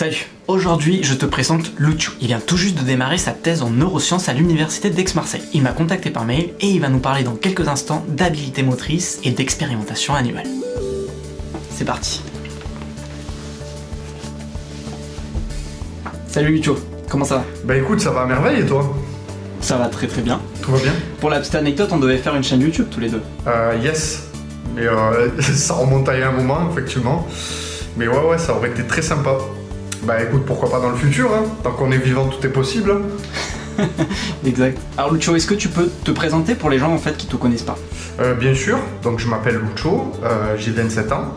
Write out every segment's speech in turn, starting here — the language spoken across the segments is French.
Salut Aujourd'hui, je te présente Lucho. Il vient tout juste de démarrer sa thèse en neurosciences à l'université d'Aix-Marseille. Il m'a contacté par mail et il va nous parler dans quelques instants d'habilité motrice et d'expérimentation annuelle. C'est parti Salut Lucho, comment ça va? Bah écoute, ça va à merveille et toi? Ça va très très bien. Tout va bien Pour la petite anecdote, on devait faire une chaîne YouTube tous les deux. Euh, yes. Mais euh, ça remonte à il y a un moment, effectivement. Mais ouais, ouais, ça aurait été très sympa. Bah écoute, pourquoi pas dans le futur, hein Tant qu'on est vivant, tout est possible. Exact. Alors Lucho, est-ce que tu peux te présenter pour les gens en fait qui te connaissent pas? Euh, bien sûr, donc je m'appelle Lucho, euh, j'ai 27 ans.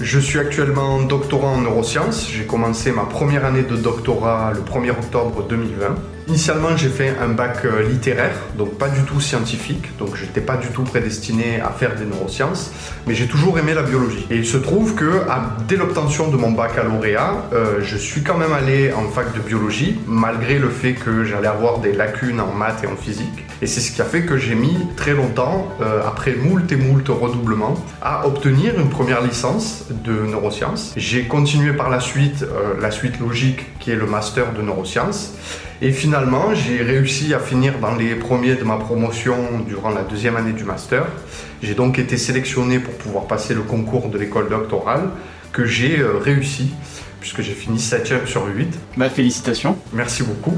Je suis actuellement doctorant en neurosciences. J'ai commencé ma première année de doctorat le 1er octobre 2020. Initialement, j'ai fait un bac euh, littéraire, donc pas du tout scientifique, donc j'étais pas du tout prédestiné à faire des neurosciences, mais j'ai toujours aimé la biologie. Et il se trouve que dès l'obtention de mon baccalauréat, euh, je suis quand même allé en fac de biologie, malgré le fait que j'allais avoir des lacunes en maths et en physique. Et c'est ce qui a fait que j'ai mis très longtemps, euh, après moult et moult redoublements, à obtenir une première licence de neurosciences. J'ai continué par la suite, la suite logique qui est le master de neurosciences. Et finalement, j'ai réussi à finir dans les premiers de ma promotion durant la deuxième année du master. J'ai donc été sélectionné pour pouvoir passer le concours de l'école doctorale que j'ai euh, réussi puisque j'ai fini 7ème sur 8. Bah félicitations. Merci beaucoup.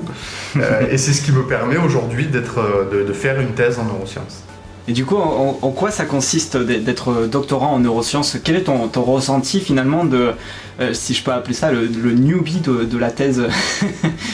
Euh, et c'est ce qui me permet aujourd'hui d'être, euh, de, de faire une thèse en neurosciences. Et du coup, en, quoi ça consiste d'être- doctorant en neurosciences? Quel est ton, ressenti finalement de, euh, si je peux appeler ça, le, newbie de, la thèse?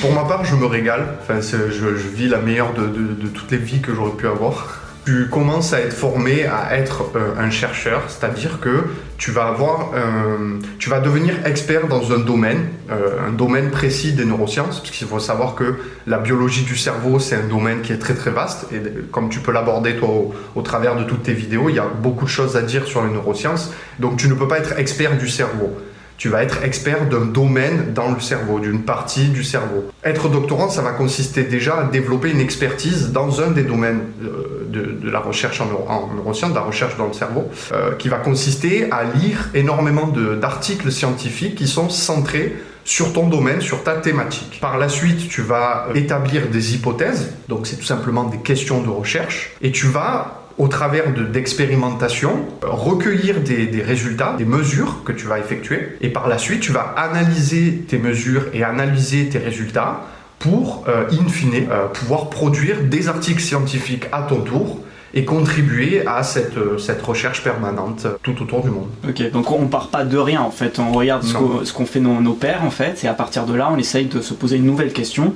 Pour ma part, je me régale. Enfin, je, vis la meilleure de toutes les vies que j'aurais pu avoir. Tu commences à être formé à être euh, un chercheur, c'est-à-dire que tu vas avoir, un- tu vas devenir expert dans un domaine, euh, un domaine précis des neurosciences, parce qu'il faut savoir que la biologie du cerveau, c'est un domaine qui est très très vaste, et comme tu peux l'aborder toi au travers de toutes tes vidéos, il y a beaucoup de choses à dire sur les neurosciences, donc tu ne peux pas être expert du cerveau tu vas être expert d'un domaine dans le cerveau, d'une partie du cerveau. Être doctorant, ça va consister déjà à développer une expertise dans un des domaines euh, de, la recherche en, neuro- en neurosciences, de la recherche dans le cerveau, euh, qui va consister à lire énormément d'articles scientifiques qui sont centrés sur ton domaine, sur ta thématique. Par la suite, tu vas établir des hypothèses, donc c'est tout simplement des questions de recherche, et tu vas au travers de- d'expérimentations, euh, recueillir des, des résultats, des mesures que tu vas effectuer, et par la suite, tu vas analyser tes mesures et analyser tes résultats pour, euh, in fine, euh, pouvoir produire des articles scientifiques à ton tour et contribuer à cette, euh, cette recherche permanente tout autour du monde. Ok, donc on part pas de rien en fait, on regarde ce Non. qu'ont ce qu'ont fait nos, nos pères en fait, et à partir de là, on essaye de se poser une nouvelle question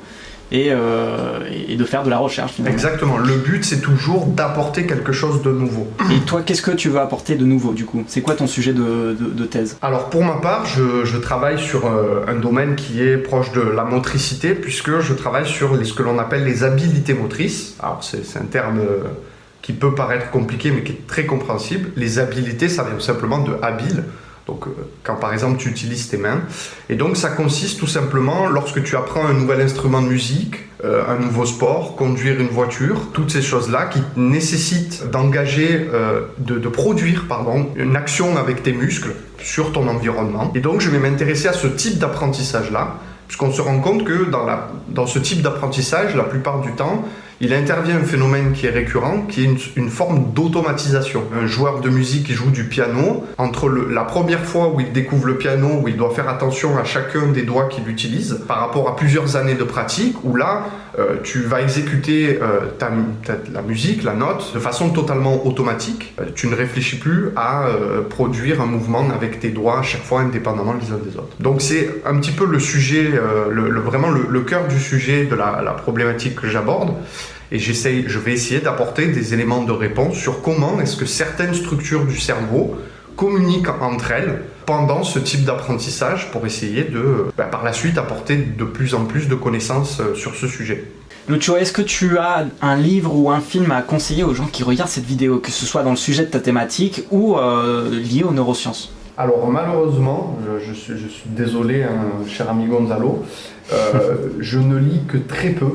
et, euh, et de faire de la recherche finalement. Exactement. Le but, c'est toujours d'apporter quelque chose de nouveau. Et toi, qu'est-ce que tu veux apporter de nouveau du coup? C'est quoi ton sujet de, de- de thèse? Alors pour ma part, je, je travaille sur euh, un domaine qui est proche de la motricité, puisque je travaille sur les- ce que l'on appelle les habilités motrices. Alors c'est c'est un terme euh, qui peut paraître compliqué, mais qui est très compréhensible. Les habilités, ça vient tout simplement de habile. Donc euh, quand par exemple tu utilises tes mains. Et donc ça consiste tout simplement lorsque tu apprends un nouvel instrument de musique, euh, un nouveau sport, conduire une voiture, toutes ces choses-là qui nécessitent d'engager, euh, de, produire pardon, une action avec tes muscles sur ton environnement. Et donc je vais m'intéresser à ce type d'apprentissage-là, puisqu'on se rend compte que dans ce type d'apprentissage, la plupart du temps, il intervient un phénomène qui est récurrent, qui est une, forme d'automatisation. Un joueur de musique qui joue du piano, entre la première fois où il découvre le piano, où il doit faire attention à chacun des doigts qu'il utilise, par rapport à plusieurs années de pratique, où là, euh, tu vas exécuter euh, la musique, la note, de façon totalement automatique. Euh, tu ne réfléchis plus à produire un mouvement avec tes doigts à chaque fois indépendamment les uns des autres. Donc c'est un petit peu le sujet, vraiment le, cœur du sujet de la problématique que j'aborde. Et je vais essayer d'apporter des éléments de réponse sur comment est-ce que certaines structures du cerveau communiquent entre elles pendant ce type d'apprentissage pour essayer de, bah, par la suite, apporter de plus en plus de connaissances euh, sur ce sujet. Lucho, est-ce que tu as un livre ou un film à conseiller aux gens qui regardent cette vidéo, que ce soit dans le sujet de ta thématique ou euh, lié aux neurosciences? Alors malheureusement, je, je suis, je suis désolé, hein, cher ami Gonzalo, euh, je ne lis que très peu,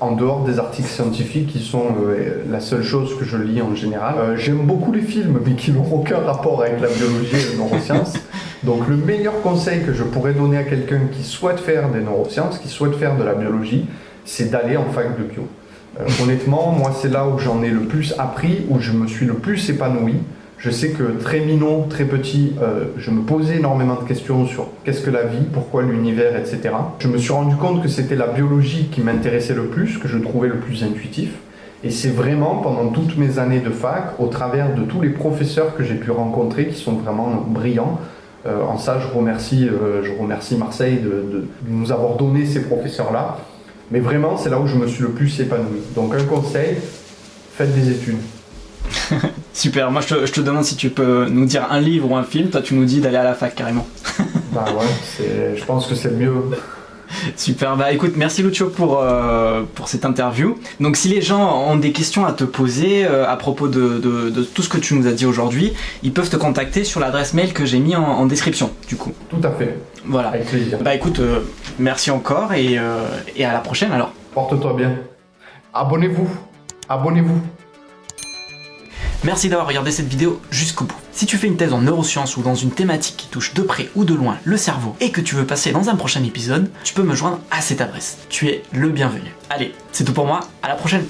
en dehors des articles scientifiques qui sont euh, la seule chose que je lis en général. Euh, J'aime beaucoup les films, mais qui n'ont aucun rapport avec la biologie et les neurosciences. Donc le meilleur conseil que je pourrais donner à quelqu'un qui souhaite faire des neurosciences, qui souhaite faire de la biologie, c'est d'aller en fac de bio. Euh, honnêtement, moi c'est là où j'en ai le plus appris, où je me suis le plus épanoui. Je sais que très minot, très petit, euh, je me posais énormément de questions sur qu'est-ce que la vie, pourquoi l'univers, etc. Je me suis rendu compte que c'était la biologie qui m'intéressait le plus, que je trouvais le plus intuitif. Et c'est vraiment pendant toutes mes années de fac, au travers de tous les professeurs que j'ai pu rencontrer, qui sont vraiment brillants. Euh, en ça, je remercie, euh, je remercie Marseille de, de nous avoir donné ces professeurs-là. Mais vraiment, c'est là où je me suis le plus épanoui. Donc un conseil, faites des études. Super, moi je te, je te, demande si tu peux nous dire un livre ou un film, toi tu nous dis d'aller à la fac carrément. bah ouais, je pense que c'est le mieux. Super, bah écoute, merci Lucio pour, euh, pour cette interview. Donc si les gens ont des questions à te poser euh, à propos de, de, de, tout ce que tu nous as dit aujourd'hui, ils peuvent te contacter sur l'adresse mail que j'ai mis en, en, description du coup. Tout à fait. Voilà. Avec plaisir. Bah écoute, euh, merci encore et, et à la prochaine alors. Porte-toi bien. Abonnez-vous. Abonnez-vous. Merci d'avoir regardé cette vidéo jusqu'au bout. Si tu fais une thèse en neurosciences ou dans une thématique qui touche de près ou de loin le cerveau et que tu veux passer dans un prochain épisode, tu peux me joindre à cette adresse. Tu es le bienvenu. Allez, c'est tout pour moi, à la prochaine